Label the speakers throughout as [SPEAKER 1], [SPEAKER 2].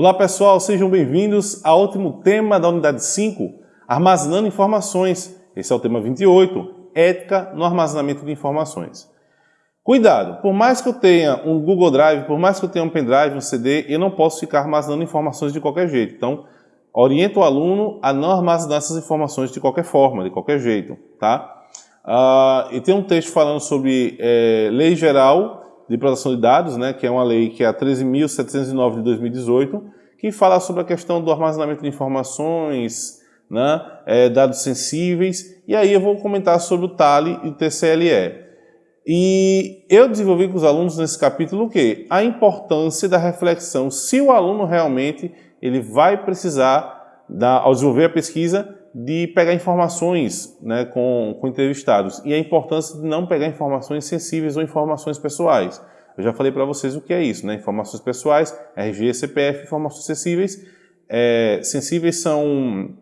[SPEAKER 1] Olá pessoal, sejam bem-vindos ao último tema da unidade 5, Armazenando Informações. Esse é o tema 28, Ética no Armazenamento de Informações. Cuidado, por mais que eu tenha um Google Drive, por mais que eu tenha um pendrive, um CD, eu não posso ficar armazenando informações de qualquer jeito. Então, oriento o aluno a não armazenar essas informações de qualquer forma, de qualquer jeito, tá? Uh, e tem um texto falando sobre é, Lei Geral de Proteção de Dados, né, que é uma lei que é a 13.709 de 2018, que fala sobre a questão do armazenamento de informações, né, é, dados sensíveis, e aí eu vou comentar sobre o TALE e o TCLE. E eu desenvolvi com os alunos nesse capítulo o quê? A importância da reflexão, se o aluno realmente ele vai precisar, da, ao desenvolver a pesquisa, de pegar informações né, com, com entrevistados e a importância de não pegar informações sensíveis ou informações pessoais. Eu já falei para vocês o que é isso, né? Informações pessoais, RG, CPF, informações sensíveis. É, sensíveis são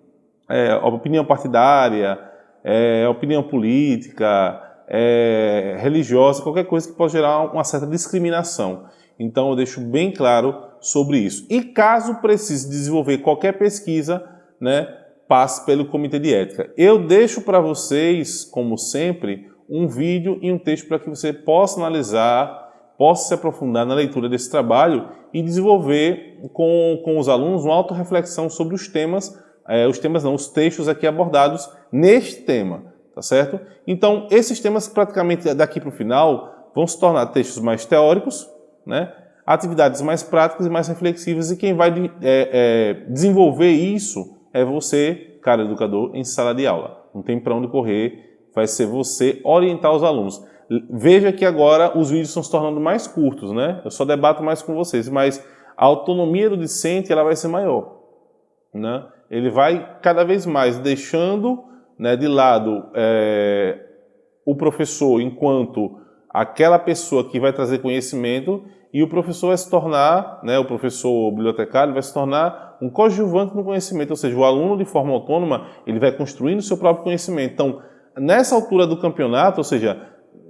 [SPEAKER 1] é, opinião partidária, é, opinião política, é, religiosa, qualquer coisa que pode gerar uma certa discriminação. Então eu deixo bem claro sobre isso. E caso precise desenvolver qualquer pesquisa, né, passe pelo Comitê de Ética. Eu deixo para vocês, como sempre, um vídeo e um texto para que você possa analisar, possa se aprofundar na leitura desse trabalho e desenvolver com, com os alunos uma autorreflexão sobre os temas, é, os temas não, os textos aqui abordados neste tema, tá certo? Então, esses temas praticamente daqui para o final vão se tornar textos mais teóricos, né? atividades mais práticas e mais reflexivas e quem vai é, é, desenvolver isso é você, cara educador, em sala de aula. Não tem para onde correr, vai ser você orientar os alunos. Veja que agora os vídeos estão se tornando mais curtos, né? Eu só debato mais com vocês, mas a autonomia do discente ela vai ser maior. Né? Ele vai cada vez mais deixando né, de lado é, o professor enquanto aquela pessoa que vai trazer conhecimento e o professor vai se tornar, né, o professor bibliotecário vai se tornar um coadjuvante no conhecimento, ou seja, o aluno de forma autônoma, ele vai construindo o seu próprio conhecimento. Então, nessa altura do campeonato, ou seja,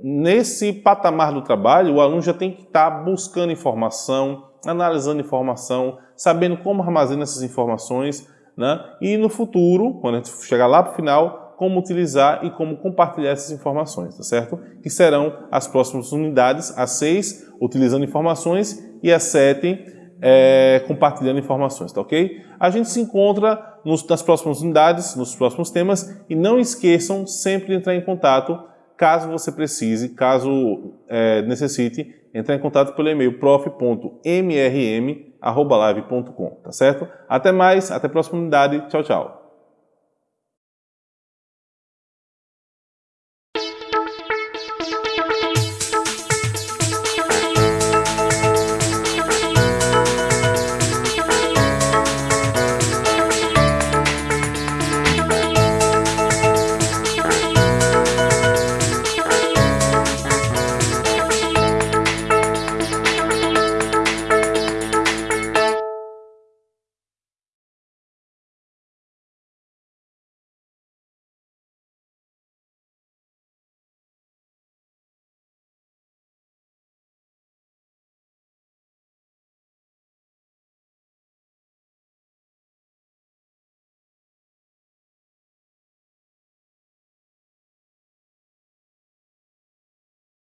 [SPEAKER 1] nesse patamar do trabalho, o aluno já tem que estar buscando informação, analisando informação, sabendo como armazena essas informações, né? e no futuro, quando a gente chegar lá para o final, como utilizar e como compartilhar essas informações, tá certo? Que serão as próximas unidades, a 6, utilizando informações, e a 7, é, compartilhando informações, tá ok? A gente se encontra nos, nas próximas unidades, nos próximos temas, e não esqueçam sempre de entrar em contato, caso você precise, caso é, necessite, entrar em contato pelo e-mail prof.mrm.live.com, tá certo? Até mais, até a próxima unidade, tchau, tchau.